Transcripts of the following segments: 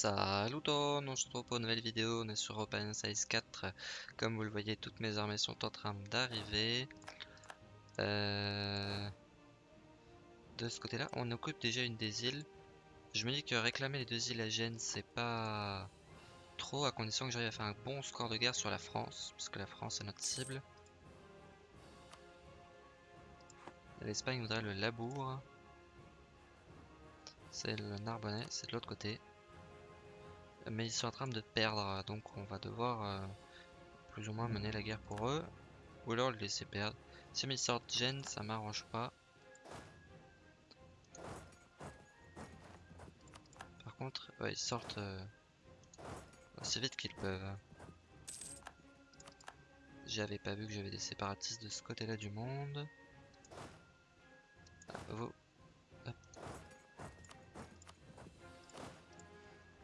Salut on se retrouve pour une nouvelle vidéo, on est sur Open Size 4 Comme vous le voyez, toutes mes armées sont en train d'arriver. Euh, De ce côté là, on occupe déjà une des îles. Je me dis que réclamer les deux îles à Gênes, c'est pas trop À condition que j'arrive à faire un bon score de guerre sur la France Puisque la France est notre cible. L'Espagne voudrait le Labour. C'est le Narbonnais, c'est de l'autre côté. Mais ils sont en train de perdre, donc on va devoir euh, plus ou moins mener la guerre pour eux. Ou alors le laisser perdre. Si ils sortent Gen, ça m'arrange pas. Par contre, ils sortent euh, aussi vite qu'ils peuvent. J'avais pas vu que j'avais des séparatistes de ce côté-là du monde. Ah, vous,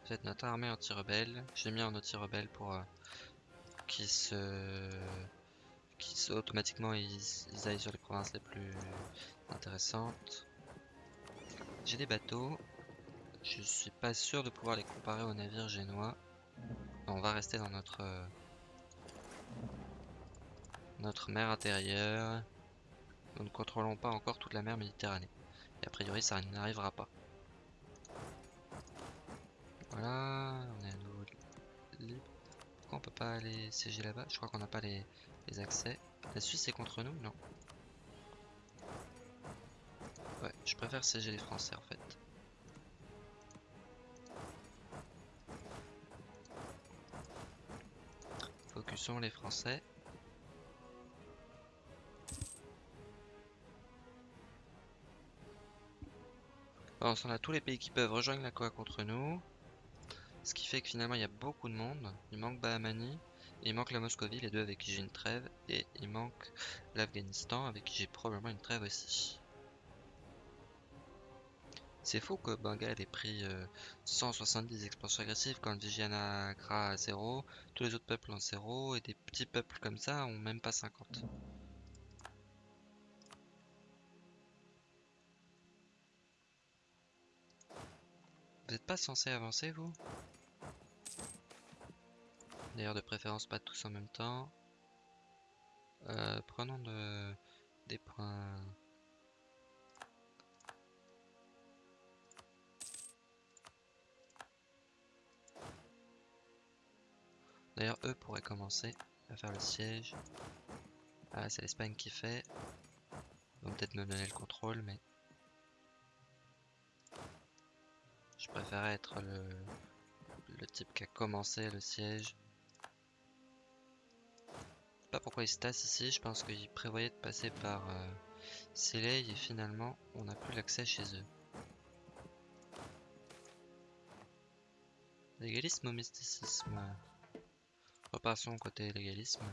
Peut-être notre armée anti-rebelle. J'ai mis un anti-rebelle pour euh, qu'ils se... Qui automatiquement ils, aillent sur les provinces les plus intéressantes. J'ai des bateaux. Je suis pas sûr de pouvoir les comparer aux navires génois. On va rester dans notre euh, notre mer intérieure. Nous ne contrôlons pas encore toute la mer Méditerranée. Et a priori ça n'arrivera pas. Voilà, on est à nouveau libre. Pourquoi on peut pas aller siéger là-bas? Je crois qu'on n'a pas les, accès. La Suisse est contre nous? Non. Ouais, je préfère siéger les Français en fait. Focusons les Français. On a tous les pays qui peuvent rejoindre la COA contre nous. Ce qui fait que finalement il y a beaucoup de monde. Il manque Bahamani, il manque la Moscovie, les deux avec qui j'ai une trêve, et il manque l'Afghanistan avec qui j'ai probablement une trêve aussi. C'est fou que Bengale ait pris 170 euh, expansions agressives quand Vijayanagara a 0, tous les autres peuples ont 0, et des petits peuples comme ça ont même pas 50. Vous n'êtes pas censé avancer vous? D'ailleurs, de préférence, pas tous en même temps. Euh, prenons de, des points. D'ailleurs, eux pourraient commencer à faire le siège. Ah, c'est l'Espagne qui fait. Ils vont peut-être me donner le contrôle, mais... Je préférerais être le type qui a commencé le siège pas pourquoi ils se tassent ici, je pense qu'ils prévoyaient de passer par euh, et finalement on n'a plus l'accès chez eux. Légalisme ou mysticisme? Repassons côté légalisme.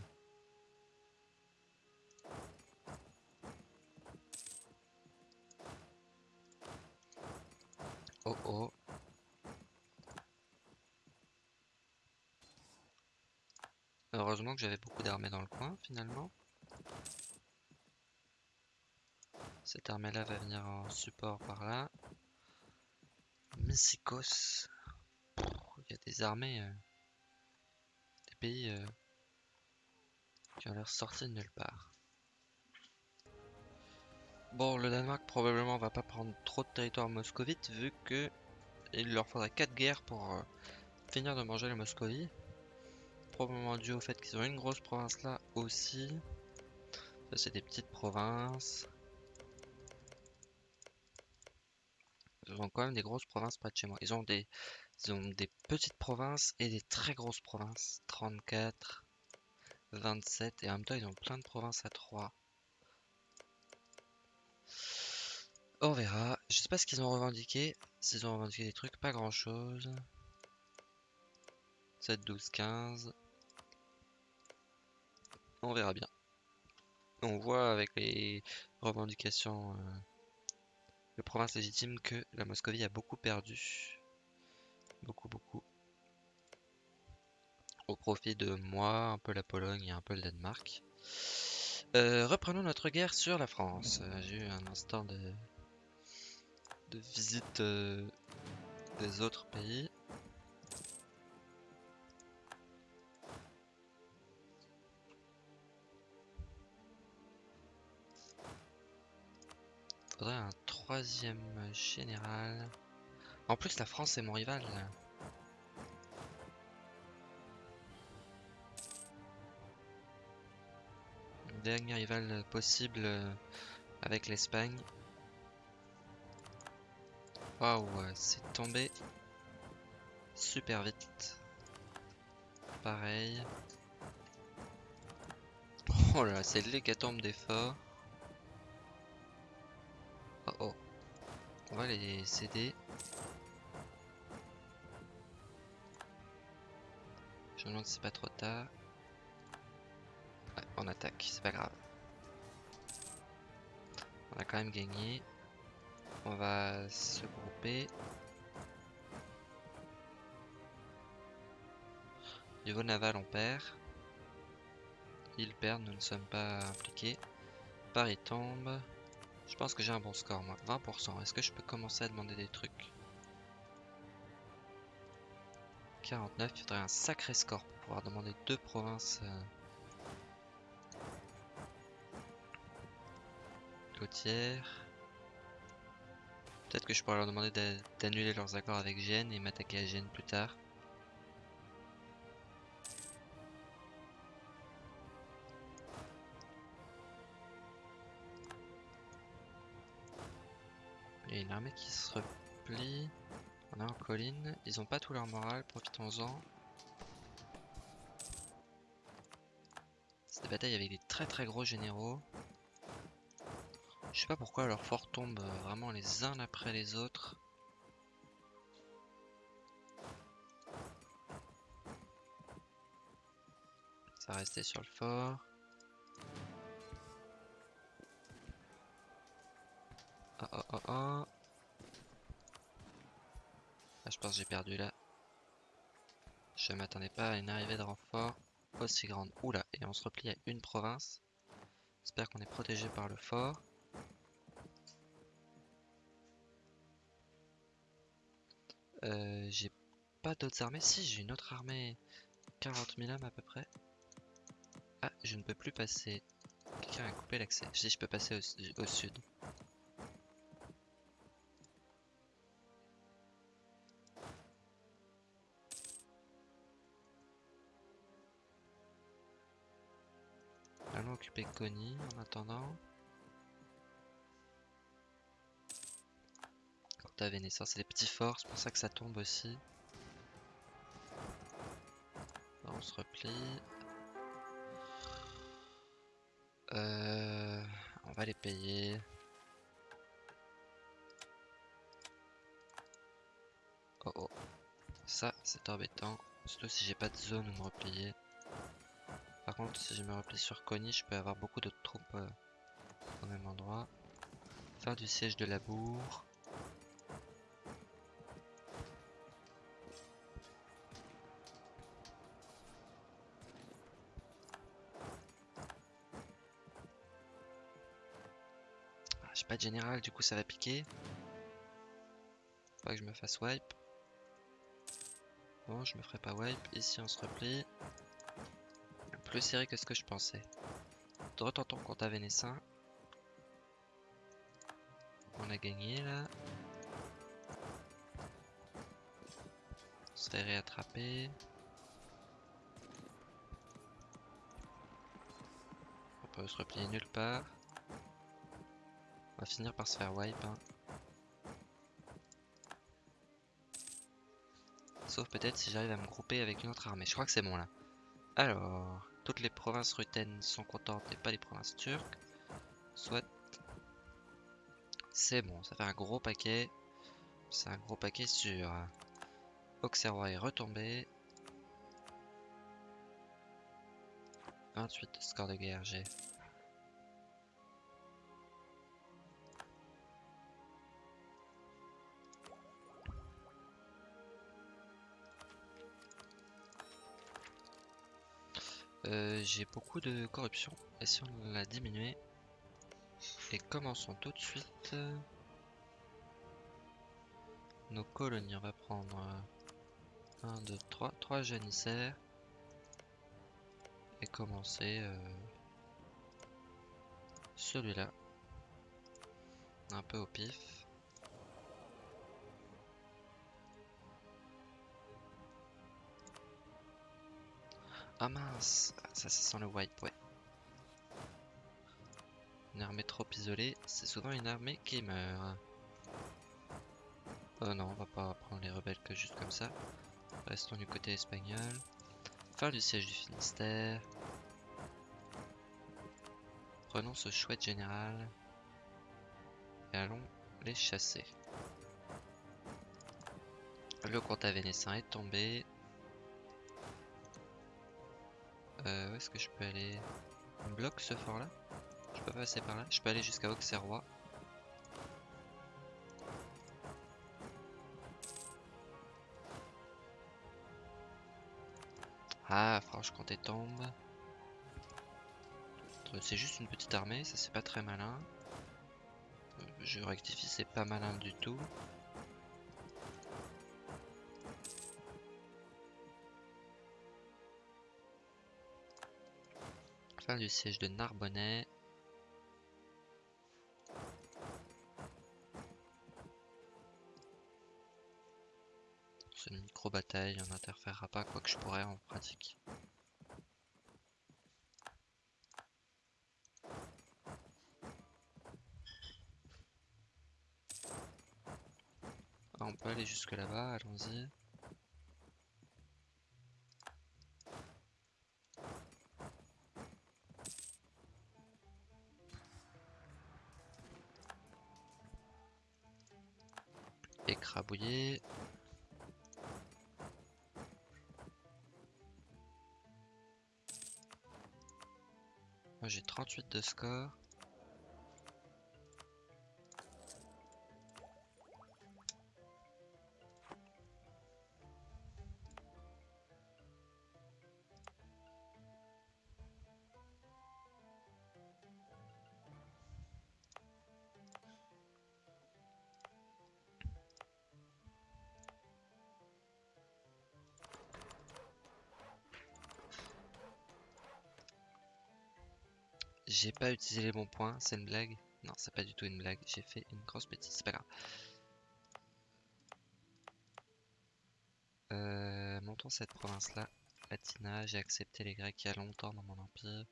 Oh oh Heureusement que j'avais beaucoup d'armées dans le coin finalement. Cette armée là va venir en support par là. Mysicos. Il y a des armées. Euh, des pays euh, qui ont l'air sortis de nulle part. Bon, le Danemark probablement va pas prendre trop de territoire moscovite vu que il leur faudra 4 guerres pour euh, finir de manger la Moscovie probablement dû au fait qu'ils ont une grosse province là aussi. Ça c'est des petites provinces. Ils ont quand même des grosses provinces près de chez moi. Ils ont des, ils ont des petites provinces et des très grosses provinces. 34, 27 et en même temps ils ont plein de provinces à 3. On verra. Je sais pas ce qu'ils ont revendiqué. S'ils ont revendiqué des trucs, pas grand chose. 7, 12, 15 on verra bien. On voit avec les revendications euh, de province légitime que la Moscovie a beaucoup perdu. Beaucoup, beaucoup. Au profit de moi, un peu la Pologne et un peu le Danemark. Euh, reprenons notre guerre sur la France. Euh, j'ai eu un instant de visite des autres pays. Faudrait un troisième général. En plus, la France est mon rival. Dernier rival possible euh, avec l'Espagne. Waouh, c'est tombé super vite. Pareil. Oh là, c'est l'hécatombe d'efforts. Oh oh. On va les céder. Je me demande si c'est pas trop tard. Ouais, on attaque, c'est pas grave. On a quand même gagné. On va se grouper. Niveau naval, on perd. Ils perdent, nous ne sommes pas impliqués. Paris tombe. Je pense que j'ai un bon score, moi. 20%. Est-ce que je peux commencer à demander des trucs? 49, il faudrait un sacré score pour pouvoir demander deux provinces euh, côtières. Peut-être que je pourrais leur demander d'a- d'annuler leurs accords avec Gênes et m'attaquer à Gênes plus tard. Il y a une armée qui se replie. On est en colline. Ils ont pas tout leur moral, profitons-en. C'est des batailles avec des très très gros généraux. Je sais pas pourquoi leurs forts tombent vraiment les uns après les autres. Ça rester sur le fort. Oh oh oh oh. Je pense que j'ai perdu là. Je m'attendais pas à une arrivée de renfort aussi grande. Oula, et on se replie à une province. J'espère qu'on est protégé par le fort. Euh, j'ai pas d'autres armées. Si, j'ai une autre armée. 40 000 hommes à peu près. Ah, je ne peux plus passer. Quelqu'un a coupé l'accès. Si, je peux passer au sud. Coney en attendant. Quand à Vénétia, c'est des petits forts, c'est pour ça que ça tombe aussi. On se replie. Euh, on va les payer. Oh oh. Ça, c'est embêtant. Surtout si j'ai pas de zone où me replier. Si je me replie sur Coney, je peux avoir beaucoup d'autres troupes euh, au même endroit. Faire du siège de la bourre. Ah, J'ai pas de général, du coup ça va piquer. Faut pas que je me fasse wipe. Bon, je me ferai pas wipe. Ici on se replie. Serré que ce que je pensais. Retentons contre Vénessin. On a gagné là. On se fait réattraper. On peut se replier nulle part. On va finir par se faire wipe. hein. Sauf peut-être si j'arrive à me grouper avec une autre armée. Je crois que c'est bon là. Alors, toutes les provinces rutaines sont contentes et pas les provinces turques. Soit. C'est bon, ça fait un gros paquet. C'est un gros paquet sur. Auxerrois est retombé. 28 de score de guerre, j'ai. Euh, j'ai beaucoup de corruption. Et si on la diminuer Et commençons tout de suite. Nos colonies, on va prendre 1, 2, 3, 3 janissaires. Et commencer euh, celui-là. Un peu au pif. Ah mince, ça, ça sent le wipe, ouais. Une armée trop isolée, c'est souvent une armée qui meurt. Oh non, on va pas prendre les rebelles que juste comme ça. Restons du côté espagnol. Fin du siège du Finistère. Prenons ce chouette général. Et allons les chasser. Le comte vénessin est tombé. Euh, où est-ce que je peux aller? On bloque ce fort là Je peux passer par là Je peux aller jusqu'à Auxerrois. Ah, Franche-Comté tombe. C'est juste une petite armée, ça c'est pas très malin. Euh, je rectifie, c'est pas malin du tout. Fin du siège de Narbonnais. C'est une micro-bataille, on n'interférera pas quoi que je pourrais en pratique. Ah, on peut aller jusque là-bas, allons-y. Écrabouiller. Moi j'ai 38 de score. J'ai pas utilisé les bons points, c'est une blague Non, c'est pas du tout une blague, j'ai fait une grosse bêtise, c'est pas grave. Euh, montons cette province-là, Atina, j'ai accepté les Grecs il y a longtemps dans mon empire.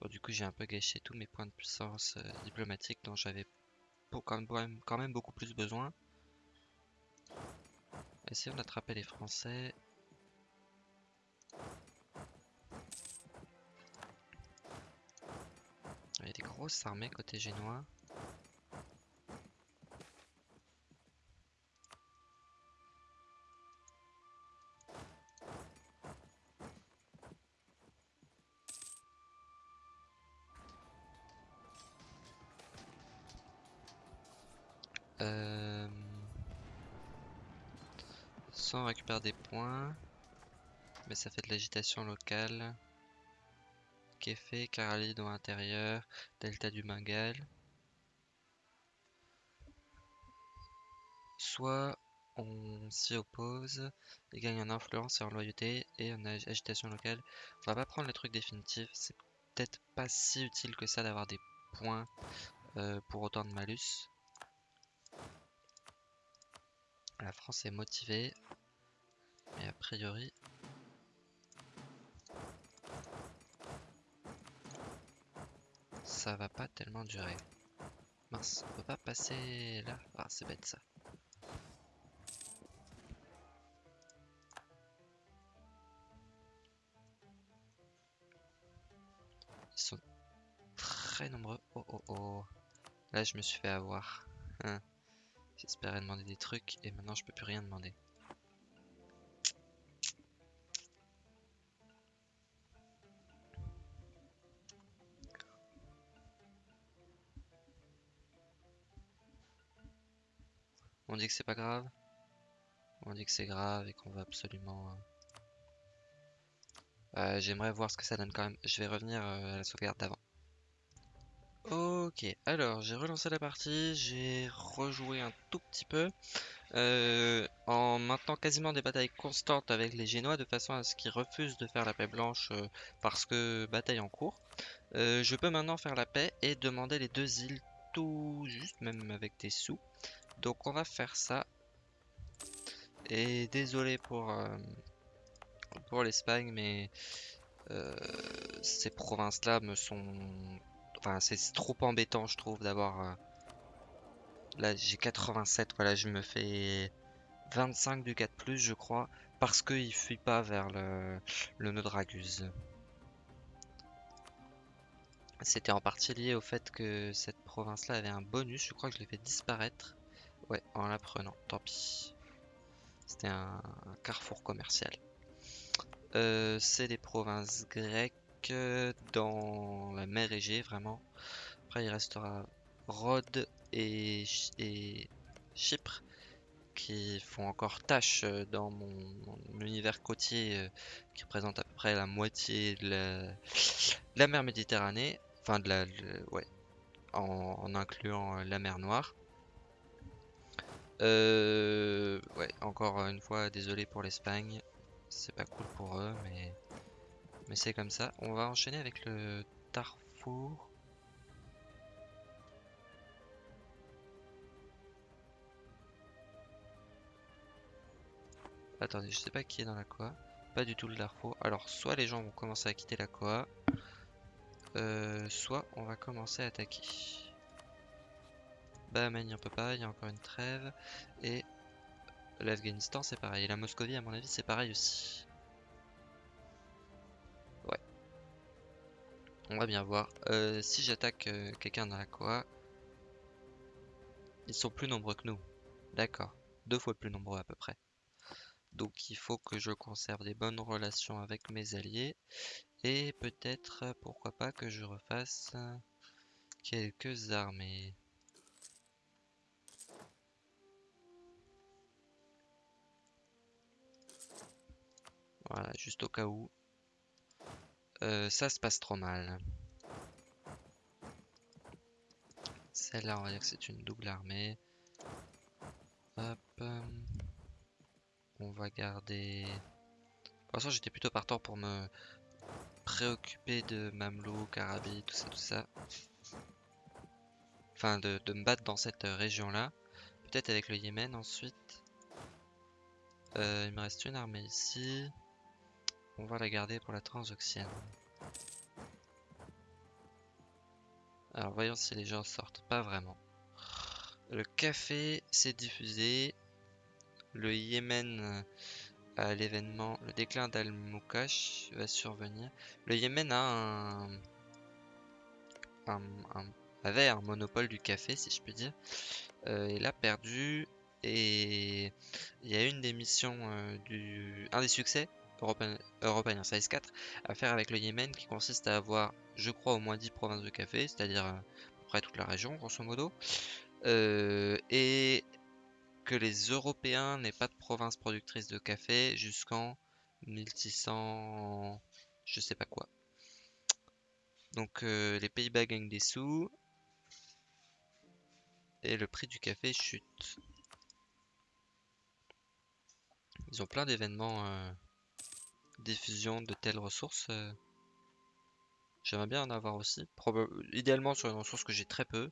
Bon, du coup, j'ai un peu gâché tous mes points de puissance euh, diplomatique dont j'avais quand quand même beaucoup plus besoin. Essayons d'attraper les Français. Il y a des grosses armées côté génois. Euh... Sans récupérer des points. Mais ça fait de l'agitation locale fait Caralie dans l'intérieur, delta du Bengale. Soit on s'y oppose et gagne en influence et en loyauté et en agitation locale. On va pas prendre les trucs définitifs, c'est peut-être pas si utile que ça d'avoir des points euh, pour autant de malus. La France est motivée, mais a priori ça va pas tellement durer. Mince, on peut pas passer là Ah, c'est bête ça. Ils sont très nombreux. Oh oh oh. Là, je me suis fait avoir. Hein. J'espérais demander des trucs et maintenant je peux plus rien demander. On dit que c'est pas grave. On dit que c'est grave et qu'on va absolument... Euh, euh, j'aimerais voir ce que ça donne quand même. Je vais revenir euh, à la sauvegarde d'avant. Ok, alors j'ai relancé la partie, j'ai rejoué un tout petit peu. en maintenant quasiment des batailles constantes avec les Génois de façon à ce qu'ils refusent de faire la paix blanche parce que bataille en cours. Je peux maintenant faire la paix et demander les deux îles tout juste, même avec des sous. Donc on va faire ça. Et désolé pour, euh, l'Espagne, mais ces provinces-là me sont... Enfin, c'est trop embêtant, je trouve, d'avoir... Là, j'ai 87, voilà, je me fais 25 du 4+, je crois, parce qu'il fuit pas vers le, le nœud. C'était en partie lié au fait que cette province-là avait un bonus, je crois que je l'ai fait disparaître. Ouais, en la prenant, tant pis. C'était un, carrefour commercial. Euh, c'est des provinces grecques dans la mer Égée, vraiment. Après, il restera Rhodes et, Chypre qui font encore tâche euh, dans mon, univers côtier euh, qui représente à peu près la moitié de la, mer Méditerranée, enfin de la, ouais, en, incluant euh, la mer Noire. Ouais, encore une fois, désolé pour l'Espagne, c'est pas cool pour eux, mais mais c'est comme ça. On va enchaîner avec le Darfour. Attendez, je sais pas qui est dans la Koa. Pas du tout le Darfo. Alors, soit les gens vont commencer à quitter la Koa, euh, soit on va commencer à attaquer. Bahamani on peut pas, il y a encore une trêve. Et l'Afghanistan c'est pareil. Et la Moscovie à mon avis c'est pareil aussi. Ouais. On va bien voir. Euh, si j'attaque euh, quelqu'un dans la Koa, ils sont plus nombreux que nous. D'accord. Deux fois plus nombreux à peu près. Donc il faut que je conserve des bonnes relations avec mes alliés. Et peut-être, pourquoi pas, que je refasse quelques armées. Voilà, juste au cas où. Euh, ça se passe trop mal. Celle-là, on va dire que c'est une double armée. Hop. On va garder... Pour l'instant, j'étais plutôt partant pour me préoccuper de Mamelouk, Arabi, tout ça, tout ça. Enfin, de, me battre dans cette région-là. Peut-être avec le Yémen ensuite. Euh, il me reste une armée ici. On va la garder pour la transoxiane. Alors voyons si les gens sortent. Pas vraiment. Le café s'est diffusé le Yémen euh, à l'événement, le déclin d'Al-Moukash va survenir. Le Yémen a un, avait un monopole du café, si je puis dire. Euh, il a perdu et il y a une des missions euh, du, un des succès European, Size 4 à faire avec le Yémen qui consiste à avoir, je crois, au moins 10 provinces de café, c'est-à-dire à peu près toute la région, grosso modo. et que les Européens n'aient pas de province productrice de café jusqu'en 1600... je sais pas quoi. Donc euh, les Pays-Bas gagnent des sous. Et le prix du café chute. Ils ont plein d'événements euh, diffusion de telles ressources. Euh. J'aimerais bien en avoir aussi. idéalement sur une ressource que j'ai très peu.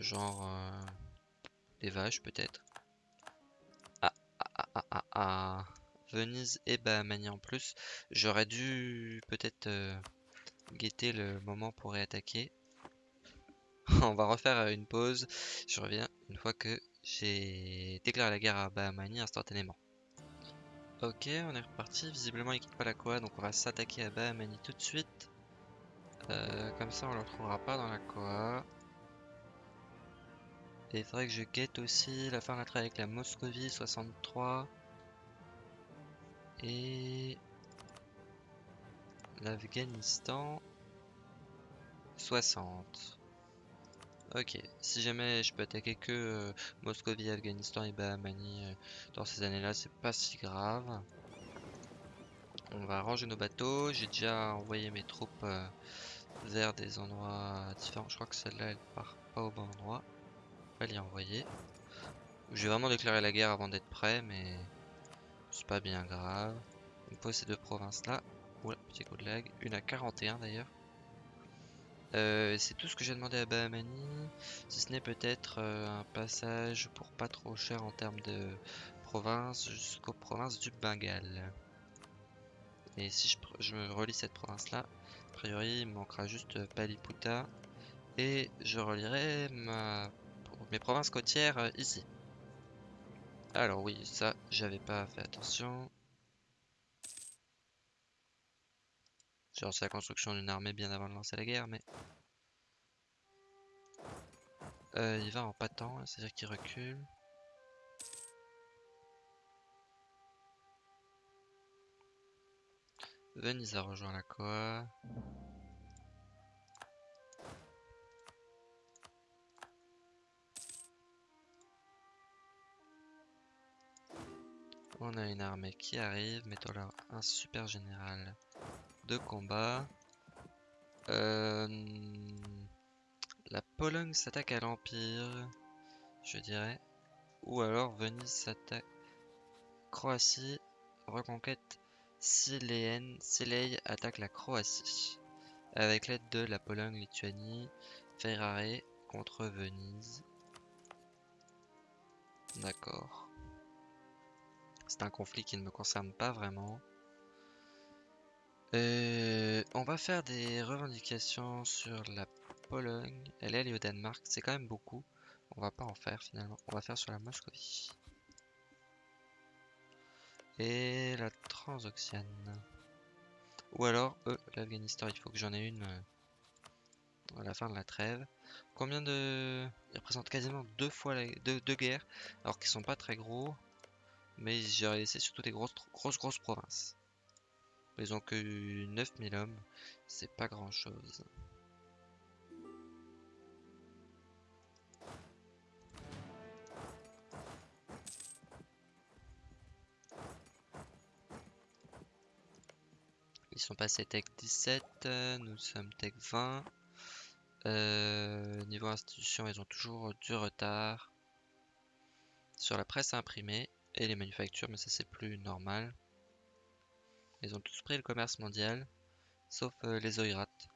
genre des vaches peut-être à, Venise et Bahamani en plus. J'aurais dû peut-être euh, guetter le moment pour réattaquer. on va refaire euh, une pause. Je reviens une fois que j'ai déclaré la guerre à Bahamani instantanément. Ok, on est reparti. Visiblement, il quitte pas la Koa, donc on va s'attaquer à Bahamani tout de suite. Euh, comme ça, on le retrouvera pas dans la Koa. Et il faudrait que je guette aussi la fin de la traite avec la Moscovie 63. Et l'Afghanistan 60. Ok, si jamais je peux attaquer que euh, Moscovie, Afghanistan et Bahamani euh, dans ces années-là, c'est pas si grave. On va ranger nos bateaux. J'ai déjà envoyé mes troupes euh, vers des endroits différents. Je crois que celle-là, elle part pas au bon endroit. Je vais l'y envoyer. J'ai vraiment déclaré la guerre avant d'être prêt, mais C'est pas bien grave. Il me faut ces deux provinces-là. Oula, petit coup de lag. Une à 41 d'ailleurs. Euh, c'est tout ce que j'ai demandé à Bahamani. Si ce n'est peut-être euh, un passage pour pas trop cher en termes de province jusqu'aux provinces du Bengale. Et si je, je me relis cette province-là, a priori il me manquera juste Paliputa. Et je relierai ma, mes provinces côtières euh, ici. Alors oui, ça, j'avais pas fait attention. J'ai lancé la construction d'une armée bien avant de lancer la guerre, mais... Euh, il va en patant, c'est-à-dire qu'il recule. Venise a rejoint la Coa. On a une armée qui arrive, mettons là un super général de combat. Euh, la Pologne s'attaque à l'Empire, je dirais. Ou alors Venise s'attaque. Croatie, reconquête siléenne. Silei attaque la Croatie. Avec l'aide de la Pologne, Lituanie, Ferrare contre Venise. D'accord. C'est un conflit qui ne me concerne pas vraiment. Euh, on va faire des revendications sur la Pologne. Elle est au Danemark, c'est quand même beaucoup. On va pas en faire finalement. On va faire sur la Moscovie. Et la Transoxiane. Ou alors, euh, l'Afghanistan, il faut que j'en ai une euh, à la fin de la trêve. Combien de... Ils représentent quasiment deux fois la... deux, guerres, alors qu'ils sont pas très gros. Mais c'est surtout des grosses, grosses, grosses provinces. Ils ont que 9000 hommes, c'est pas grand chose. Ils sont passés tech 17, nous sommes tech 20. Euh, niveau institution, ils ont toujours du retard. Sur la presse imprimée, et les manufactures, mais ça c'est plus normal. Ils ont tous pris le commerce mondial, sauf euh, les oirates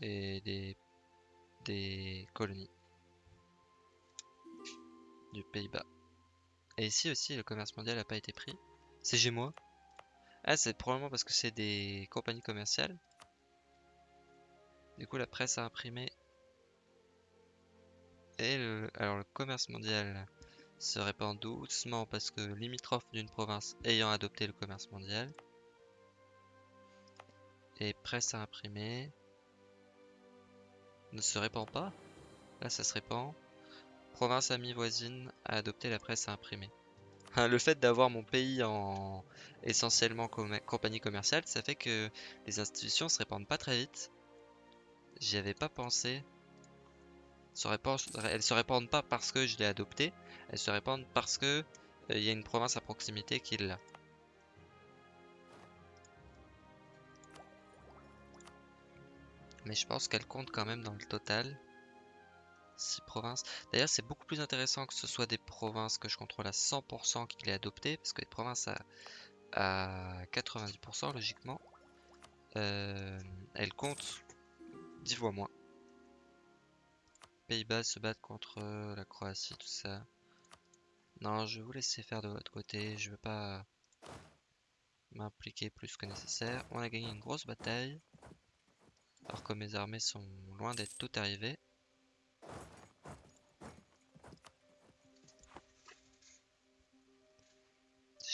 et des, colonies du Pays-Bas. Et ici aussi, le commerce mondial n'a pas été pris. C'est Gémeaux. Ah, c'est probablement parce que c'est des compagnies commerciales. Du coup, la presse a imprimé. Et le, alors, le commerce mondial se répand doucement parce que limitrophe d'une province ayant adopté le commerce mondial. Et presse à imprimer. Ne se répand pas. Là, ça se répand. Province amie voisine a adopté la presse à imprimer. Le fait d'avoir mon pays en essentiellement compagnie commerciale, ça fait que les institutions se répandent pas très vite. J'y avais pas pensé elles se répandent pas parce que je l'ai adopté, elles se répandent parce que euh, il y a une province à proximité qui l'a. Mais je pense qu'elle compte quand même dans le total. 6 provinces. D'ailleurs, c'est beaucoup plus intéressant que ce soit des provinces que je contrôle à 100% qui l'aient adopté, parce que les provinces à, à 90% logiquement, euh, elles comptent 10 fois moins. Pays-Bas se battent contre euh, la Croatie, tout ça. Non, je vais vous laisser faire de votre côté. Je veux pas m'impliquer plus que nécessaire. On a gagné une grosse bataille. Alors que mes armées sont loin d'être toutes arrivées.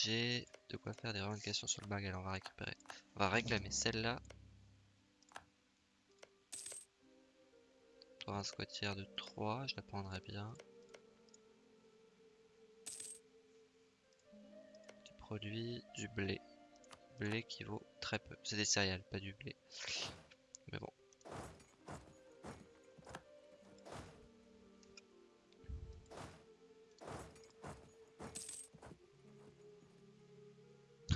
J'ai de quoi faire des revendications sur le bagage. On va récupérer. On va réclamer celle-là. Un côtière de 3, je la prendrais bien. Du produit, du blé. Blé qui vaut très peu. C'est des céréales, pas du blé. Mais bon.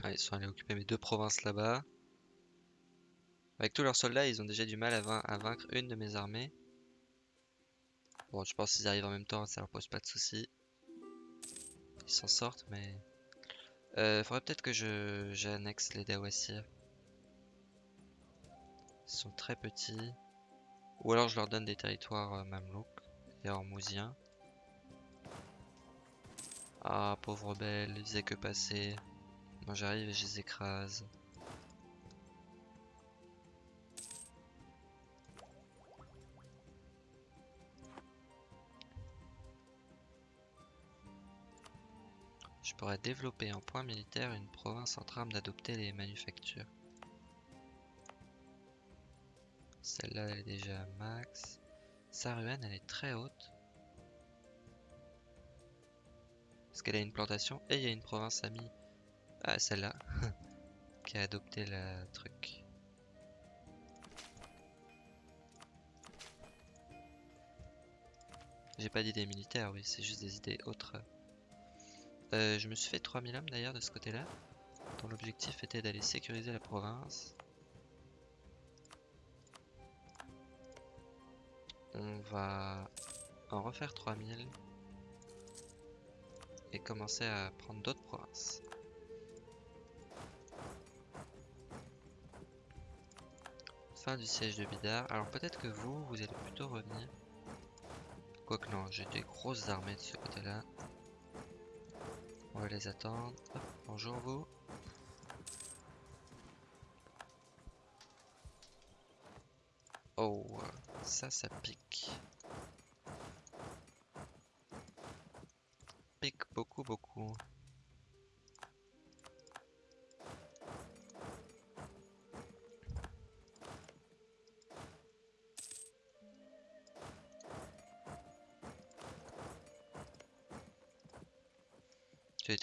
Ils sont allés occuper mes deux provinces là-bas. Avec tous leurs soldats, ils ont déjà du mal à vaincre une de mes armées. Bon, je pense qu'ils arrivent en même temps, ça leur pose pas de soucis. Ils s'en sortent, mais Euh, faudrait peut-être que je j'annexe les Dawassir. Ils sont très petits. Ou alors je leur donne des territoires euh, mamelouks et hormousiens. Ah, pauvre belle, ils faisaient que passer. Moi j'arrive et je les écrase. Je pourrais développer en point militaire une province en train d'adopter les manufactures. Celle-là, elle est déjà max. Saruhan, elle est très haute. Parce qu'elle a une plantation et il y a une province amie. Ah, celle-là. qui a adopté le truc. J'ai pas d'idées militaires, oui, c'est juste des idées autres. Euh, je me suis fait 3000 hommes d'ailleurs de ce côté-là, dont l'objectif était d'aller sécuriser la province. On va en refaire 3000 et commencer à prendre d'autres provinces. Fin du siège de Bidar. Alors peut-être que vous, vous allez plutôt revenir. Quoique non, j'ai des grosses armées de ce côté-là. Va les attendre. Bonjour vous. Oh, ça, ça pique. Pique beaucoup, beaucoup.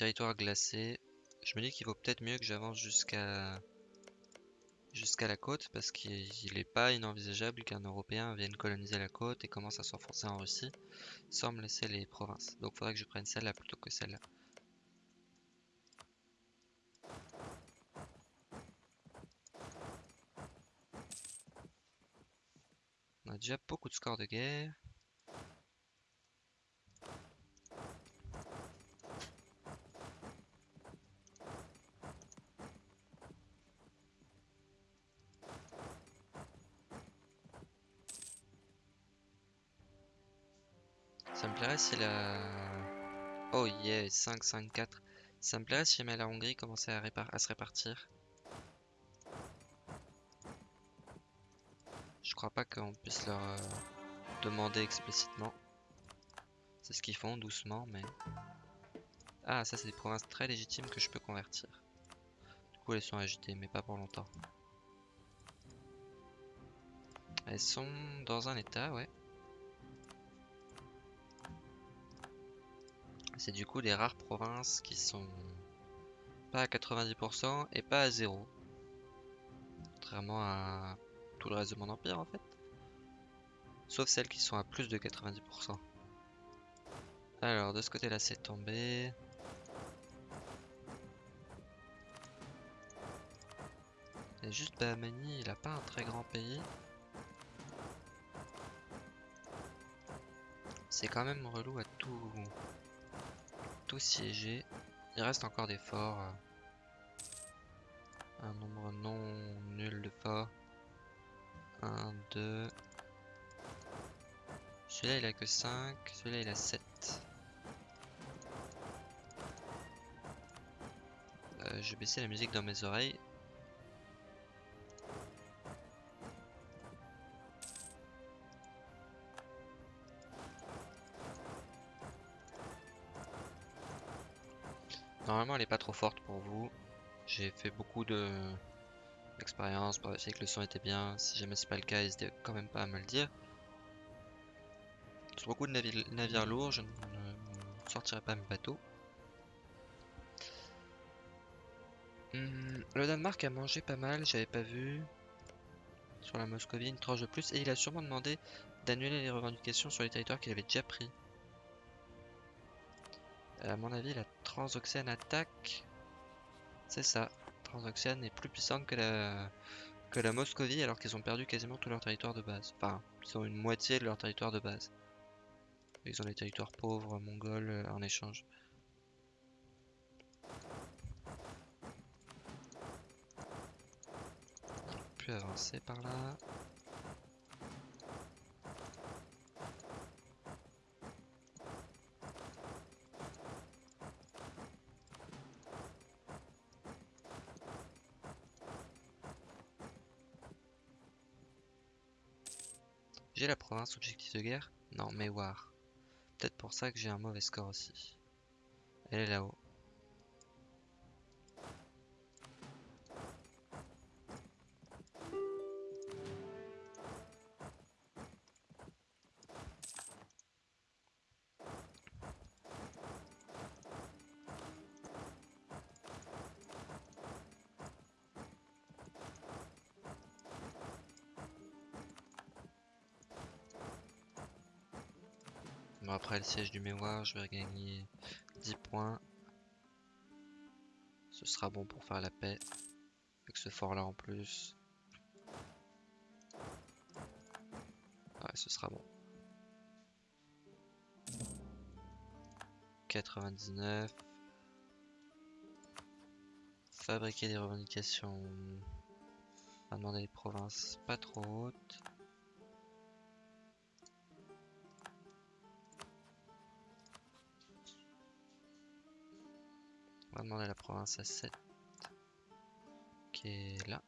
Territoires glacés, je me dis qu'il vaut peut-être mieux que j'avance jusqu'à jusqu'à la côte parce qu'il n'est pas inenvisageable qu'un Européen vienne coloniser la côte et commence à s'enfoncer en Russie sans me laisser les provinces. Donc il faudrait que je prenne celle-là plutôt que celle-là. On a déjà beaucoup de scores de guerre. Si la... Oh yeah, 5, 5, 4. Ça me plairait si jamais la Hongrie commençait à, à se répartir. Je crois pas qu'on puisse leur euh, demander explicitement. C'est ce qu'ils font doucement, mais... Ah, ça c'est des provinces très légitimes que je peux convertir. Du coup, elles sont agitées, mais pas pour longtemps. Elles sont dans un état, ouais. C'est du coup des rares provinces qui sont pas à 90% et pas à 0. Contrairement à tout le reste de mon empire en fait. Sauf celles qui sont à plus de 90%. Alors de ce côté là c'est tombé. Et juste Bahamani, il a pas un très grand pays. C'est quand même relou à tout siégé. Il reste encore des forts. Un nombre non nul de forts. 1, 2. Celui-là il a que 5. Celui-là il a 7. Euh, je vais baisser la musique dans mes oreilles. Trop forte pour vous. J'ai fait beaucoup de d'expérience pour vérifier que le son était bien. Si jamais c'est pas le cas, n'hésitez quand même pas à me le dire. Sur beaucoup de navires lourds, je ne sortirai pas mes bateaux. Hmm, le Danemark a mangé pas mal, j'avais pas vu. Sur la Moscovie, une tranche de plus. Et il a sûrement demandé d'annuler les revendications sur les territoires qu'il avait déjà pris. Euh, à mon avis, la transoxane attaque. C'est ça. Transoxane est plus puissante que la, que la Moscovie alors qu'ils ont perdu quasiment tout leur territoire de base. Enfin, ils ont une moitié de leur territoire de base. Ils ont les territoires pauvres, mongols euh, en échange. Plus avancer par là. J'ai la province objectif de guerre? Non, Mewar. Peut-être pour ça que j'ai un mauvais score aussi. Elle est là-haut. Siège du mémoire, je vais regagner 10 points. Ce sera bon pour faire la paix. Avec ce fort là en plus. Ouais, ce sera bon. 99. Fabriquer des revendications. On va demander des provinces pas trop hautes. 96.7 qui est là.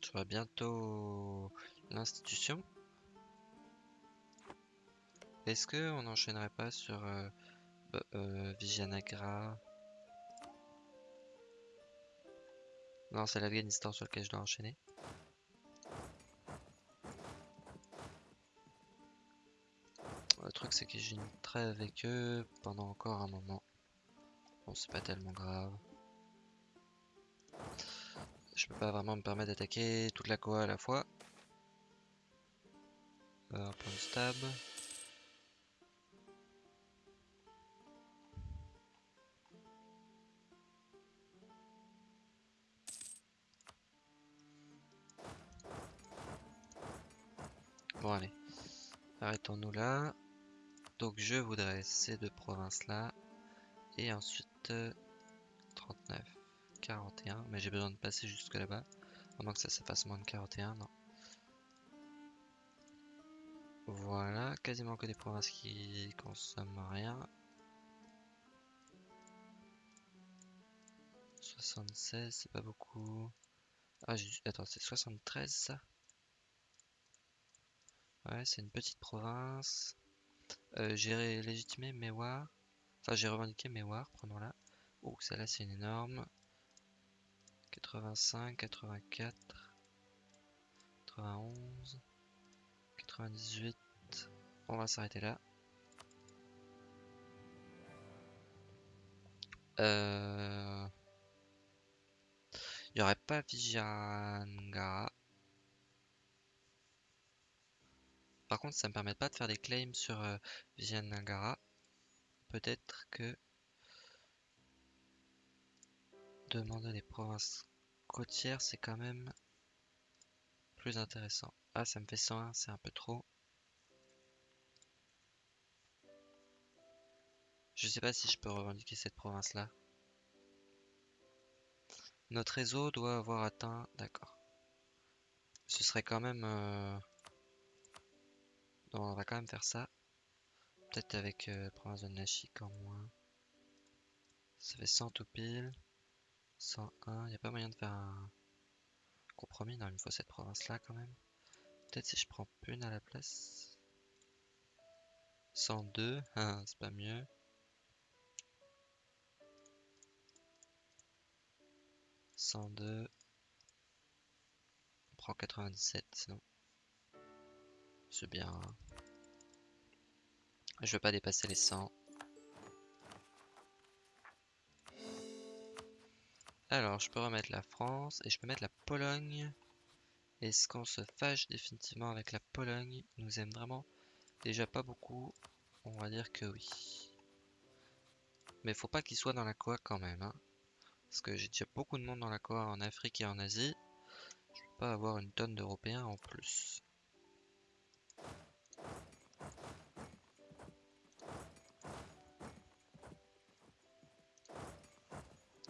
Tu vois bientôt l'institution? Est-ce que on n'enchaînerait pas sur euh, euh, Vijanagra. Non, c'est l'Afghanistan sur lequel je dois enchaîner. Le truc, c'est que j'ai une avec eux pendant encore un moment. Bon, c'est pas tellement grave. Je peux pas vraiment me permettre d'attaquer toute la Koa à la fois. Euh, un de stab. Arrêtons-nous là. Donc je voudrais ces deux provinces là. Et ensuite 39, 41. Mais j'ai besoin de passer jusque là-bas. À moins que ça se fasse moins de 41, non. Voilà, quasiment que des provinces qui consomment rien. 76, c'est pas beaucoup. Ah, attends, c'est 73 ça? Ouais, c'est une petite province. Euh, j'ai légitimé Mewar. Enfin, j'ai revendiqué Mewar, prenons-la. Oh, celle-là, c'est une énorme. 85, 84, 91, 98. On va s'arrêter là. Euh... Il n'y aurait pas Vijangara. Par contre, ça me permet pas de faire des claims sur euh. Peut-être que demander des provinces côtières, c'est quand même plus intéressant. Ah, ça me fait 101, c'est un peu trop. Je sais pas si je peux revendiquer cette province-là. Notre réseau doit avoir atteint... D'accord. Ce serait quand même... Euh, on va quand même faire ça. Peut-être avec euh, province de Nashik en moins. Ça fait 100 tout pile. 101. Il a pas moyen de faire un compromis. Non, il me faut cette province-là quand même. Peut-être si je prends une à la place. 102. Ah, c'est pas mieux. « 102. On prend 97 sinon. C'est bien. Hein. Je veux pas dépasser les 100. Alors, je peux remettre la France et je peux mettre la Pologne. Est-ce qu'on se fâche définitivement avec la Pologne? Ils nous aime vraiment déjà pas beaucoup. On va dire que oui. Mais faut pas qu'il soit dans la quoi quand même. Hein. Parce que j'ai déjà beaucoup de monde dans la Koa en Afrique et en Asie. Je peux pas avoir une tonne d'Européens en plus.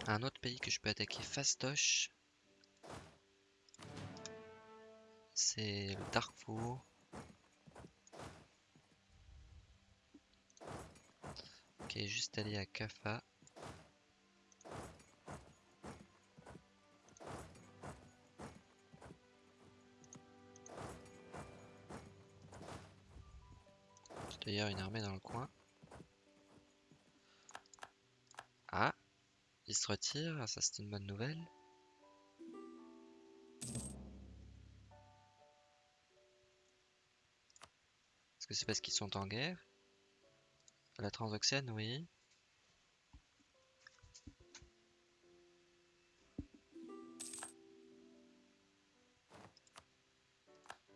Un autre pays que je peux attaquer fastoche. C'est le Darkfour. Ok, juste aller à Kafa. D'ailleurs une armée dans le coin. Il se retire, ça c'est une bonne nouvelle. Est-ce que c'est parce qu'ils sont en guerre? La Transoxiane, oui.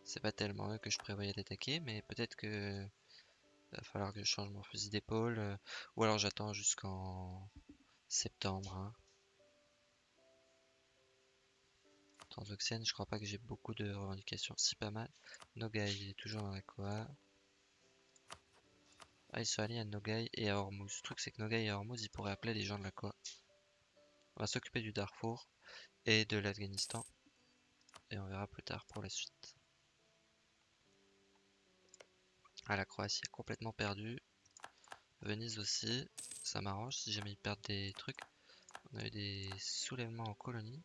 C'est pas tellement eux que je prévoyais d'attaquer, mais peut-être que il va falloir que je change mon fusil d'épaule. Euh, ou alors j'attends jusqu'en septembre. Hein. Transoxiane, je crois pas que j'ai beaucoup de revendications. Si, pas mal. Nogai, il est toujours dans la Koa. Ah, ils sont alliés à Nogai et à Hormuz. Le truc, c'est que Nogai et Hormuz, ils pourraient appeler les gens de la Koa. On va s'occuper du Darfour et de l'Afghanistan. Et on verra plus tard pour la suite. Ah, la Croatie complètement perdu. Venise aussi. Ça m'arrange si jamais ils perdent des trucs. On a eu des soulèvements en colonie.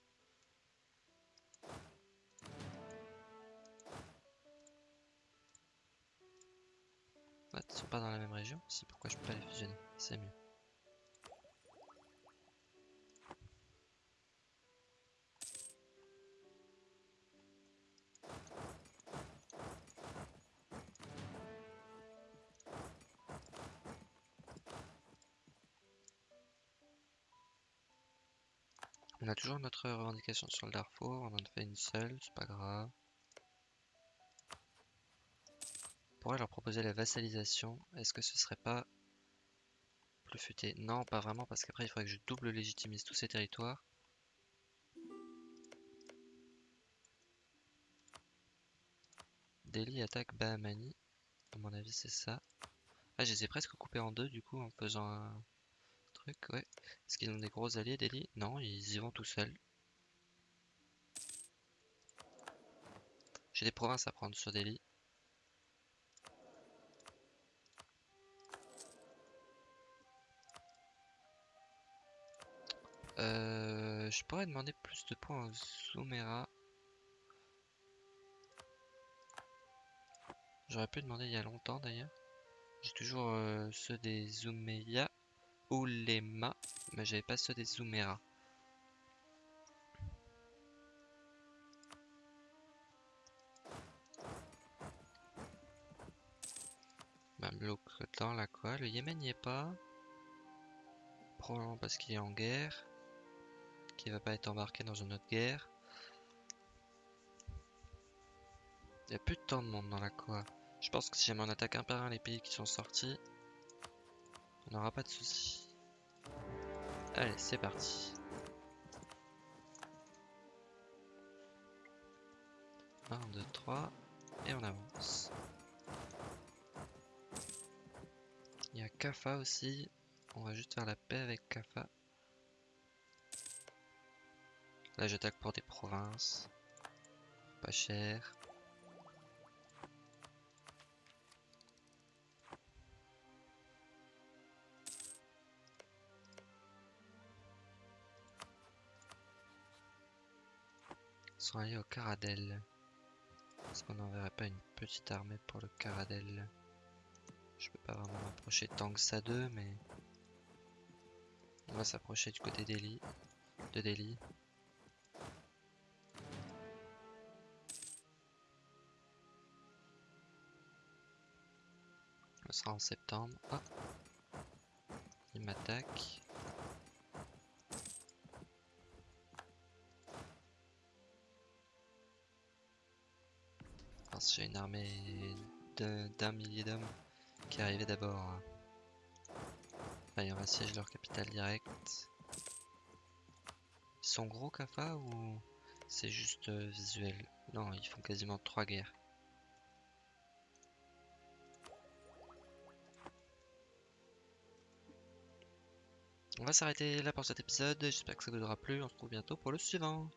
Ouais, ils sont pas dans la même région. C'est pourquoi je peux pas les fusionner. C'est mieux. On a toujours notre revendication sur le Darfour, on en fait une seule, c'est pas grave. On pourrait leur proposer la vassalisation, est-ce que ce serait pas plus futé? Non, pas vraiment, parce qu'après il faudrait que je double légitimise tous ces territoires. Delhi attaque Bahamani, à mon avis c'est ça. Ah, je les ai presque coupés en deux du coup en faisant un ouais. Est-ce qu'ils ont des gros alliés, Delhi Non, ils y vont tout seuls. J'ai des provinces à prendre sur Delhi. Euh, je pourrais demander plus de points aux Zoomera. J'aurais pu demander il y a longtemps d'ailleurs. J'ai toujours euh, ceux des Zoumeya. Ulema, mais j'avais pas ceux des Zoomera. Mamelouk dans la quoi? Le Yémen n'y est pas. Probablement parce qu'il est en guerre. Qu'il va pas être embarqué dans une autre guerre. Il y a plus de temps de monde dans la quoi. Je pense que si jamais on attaque un par un les pays qui sont sortis, on n'aura pas de soucis. Allez, c'est parti. 1, 2, 3, et on avance. Il y a Kafa aussi. On va juste faire la paix avec Kafa. Là, j'attaque pour des provinces. Pas cher. Sont allés au Caradel. Est-ce qu'on n'enverrait pas une petite armée pour le Caradel? Je peux pas vraiment m'approcher tant que mais... On va s'approcher du côté d'Eli. De Delhi. Ce sera en septembre. Il m'attaque. J'ai une armée d'un millier d'hommes qui arrivait d'abord. Allez, on va leur capitale direct. Ils sont gros Kafa ou c'est juste euh, visuel? Non, ils font quasiment trois guerres. On va s'arrêter là pour cet épisode. J'espère que ça vous aura plu. On se retrouve bientôt pour le suivant.